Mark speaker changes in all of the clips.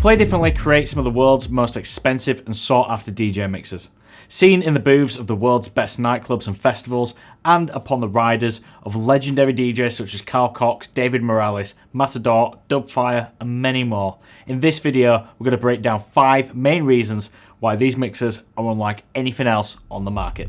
Speaker 1: Play Differently creates some of the world's most expensive and sought after DJ mixers. Seen in the booths of the world's best nightclubs and festivals, and upon the riders of legendary DJs such as Carl Cox, David Morales, Matador, Dubfire, and many more. In this video, we're going to break down five main reasons why these mixers are unlike anything else on the market.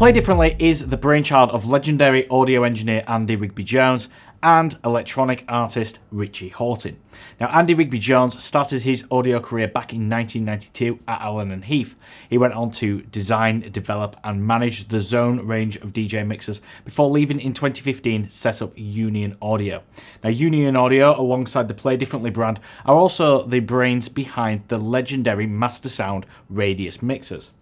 Speaker 1: Play Differently is the brainchild of legendary audio engineer Andy Rigby Jones and electronic artist Richie Hawtin. Now, Andy Rigby Jones started his audio career back in 1992 at Allen and Heath. He went on to design, develop, and manage the Xone range of DJ mixers before leaving in 2015 set up Union Audio. Now, Union Audio, alongside the Play Differently brand, are also the brains behind the legendary Master Sound Radius mixers.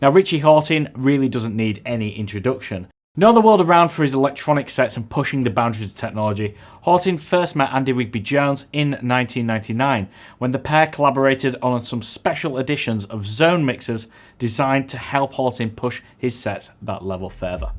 Speaker 1: Now, Richie Hawtin really doesn't need any introduction. Knowing the world around for his electronic sets and pushing the boundaries of technology, Hawtin first met Andy Rigby Jones in 1999 when the pair collaborated on some special editions of Xone mixers designed to help Hawtin push his sets that level further.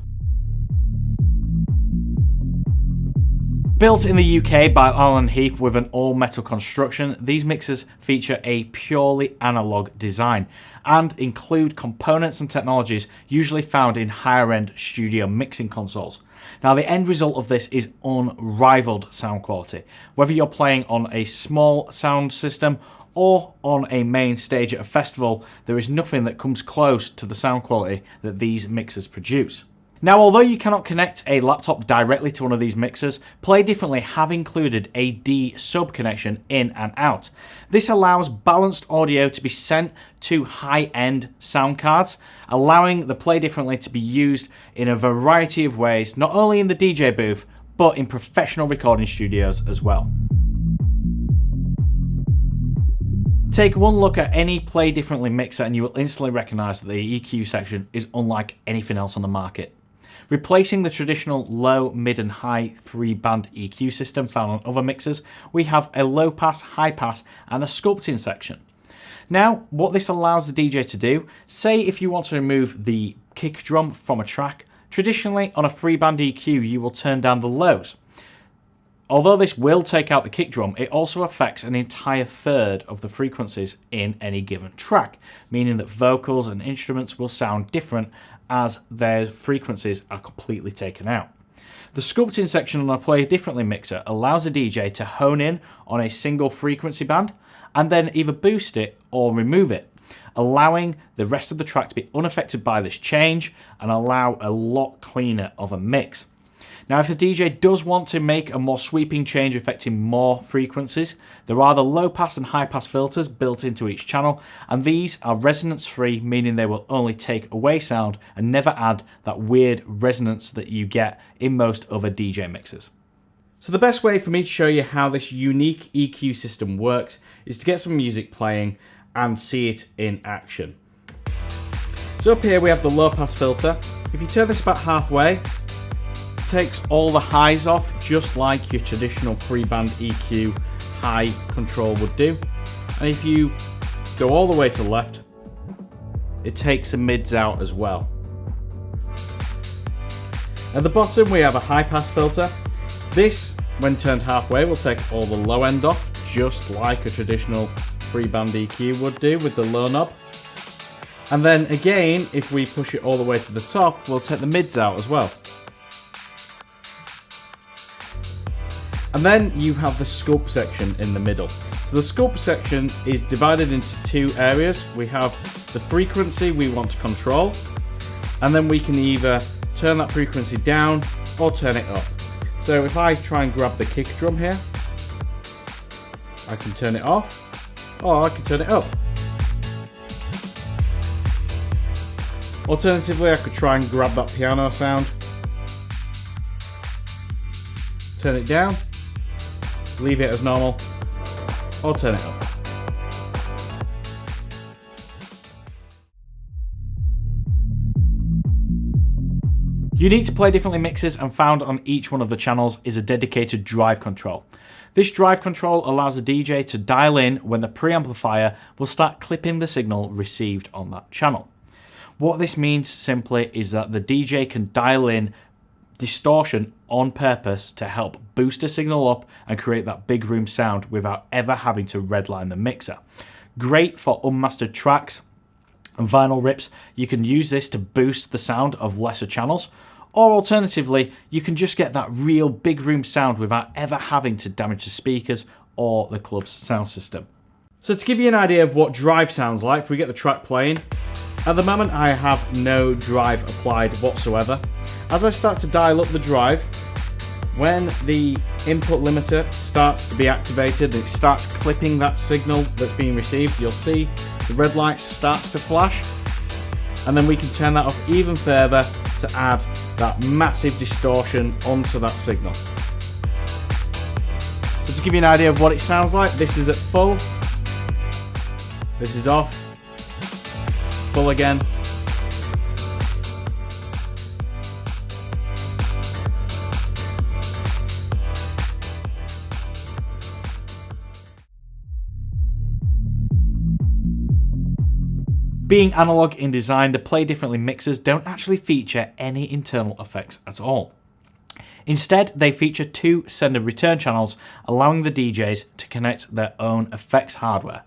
Speaker 1: Built in the UK by Allen Heath with an all-metal construction, these mixers feature a purely analog design and include components and technologies usually found in higher-end studio mixing consoles. Now the end result of this is unrivaled sound quality. Whether you're playing on a small sound system or on a main stage at a festival, there is nothing that comes close to the sound quality that these mixers produce. Now, although you cannot connect a laptop directly to one of these mixers, Play Differently have included a D sub connection in and out. This allows balanced audio to be sent to high-end sound cards, allowing the Play Differently to be used in a variety of ways, not only in the DJ booth, but in professional recording studios as well. Take one look at any Play Differently mixer and you will instantly recognise that the EQ section is unlike anything else on the market. Replacing the traditional low, mid and high three band EQ system found on other mixers, we have a low pass, high pass and a sculpting section. Now, what this allows the DJ to do, say if you want to remove the kick drum from a track, traditionally on a three band EQ you will turn down the lows. Although this will take out the kick drum, it also affects an entire third of the frequencies in any given track, meaning that vocals and instruments will sound different as their frequencies are completely taken out. The sculpting section on a Play Differently mixer allows a DJ to hone in on a single frequency band and then either boost it or remove it, allowing the rest of the track to be unaffected by this change and allow a lot cleaner of a mix. Now, if the DJ does want to make a more sweeping change affecting more frequencies, there are the low pass and high pass filters built into each channel, and these are resonance free, meaning they will only take away sound and never add that weird resonance that you get in most other DJ mixes. So the best way for me to show you how this unique EQ system works is to get some music playing and see it in action. So up here we have the low pass filter. If you turn this about halfway, takes all the highs off just like your traditional three band EQ high control would do. And if you go all the way to the left, it takes the mids out as well. At the bottom we have a high pass filter. This, when turned halfway, will take all the low end off, just like a traditional three band EQ would do with the low knob. And then again, if we push it all the way to the top, we'll take the mids out as well. And then you have the sculpt section in the middle. So the sculpt section is divided into two areas. We have the frequency we want to control, and then we can either turn that frequency down or turn it up. So if I try and grab the kick drum here, I can turn it off, or I can turn it up. Alternatively, I could try and grab that piano sound, turn it down, leave it as normal, or turn it up. Unique to Play Differently mixes and found on each one of the channels is a dedicated drive control. This drive control allows the DJ to dial in when the preamplifier will start clipping the signal received on that channel. What this means simply is that the DJ can dial in distortion on purpose to help boost a signal up and create that big room sound without ever having to redline the mixer. Great for unmastered tracks and vinyl rips. You can use this to boost the sound of lesser channels or alternatively, you can just get that real big room sound without ever having to damage the speakers or the club's sound system. So to give you an idea of what drive sounds like, if we get the track playing, at the moment I have no drive applied whatsoever. As I start to dial up the drive, when the input limiter starts to be activated, and it starts clipping that signal that's being received, you'll see the red light starts to flash, and then we can turn that off even further to add that massive distortion onto that signal. So to give you an idea of what it sounds like, this is at full, this is off, full again, Being analog in design, the Play Differently mixers don't actually feature any internal effects at all. Instead, they feature two send and return channels, allowing the DJs to connect their own effects hardware.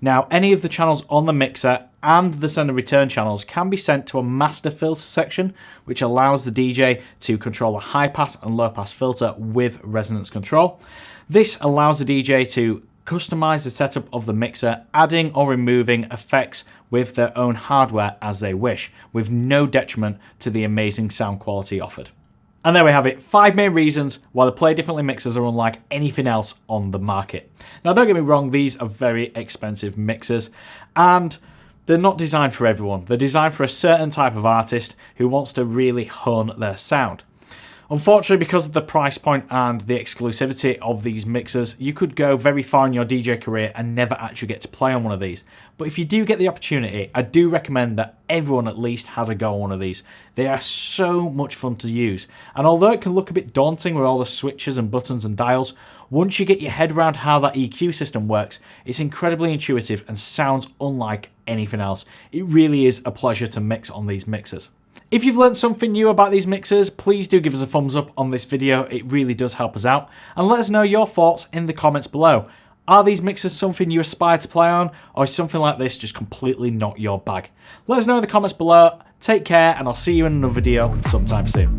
Speaker 1: Now, any of the channels on the mixer and the send and return channels can be sent to a master filter section, which allows the DJ to control a high pass and low pass filter with resonance control. This allows the DJ to customize the setup of the mixer, adding or removing effects with their own hardware as they wish, with no detriment to the amazing sound quality offered. And there we have it, five main reasons why the Play Differently mixers are unlike anything else on the market. Now don't get me wrong, these are very expensive mixers and they're not designed for everyone. They're designed for a certain type of artist who wants to really hone their sound. Unfortunately, because of the price point and the exclusivity of these mixers, you could go very far in your DJ career and never actually get to play on one of these. But if you do get the opportunity, I do recommend that everyone at least has a go on one of these. They are so much fun to use. And although it can look a bit daunting with all the switches and buttons and dials, once you get your head around how that EQ system works, it's incredibly intuitive and sounds unlike anything else. It really is a pleasure to mix on these mixers. If you've learned something new about these mixers, please do give us a thumbs up on this video. It really does help us out. And let us know your thoughts in the comments below. Are these mixers something you aspire to play on, or is something like this just completely not your bag? Let us know in the comments below. Take care, and I'll see you in another video sometime soon.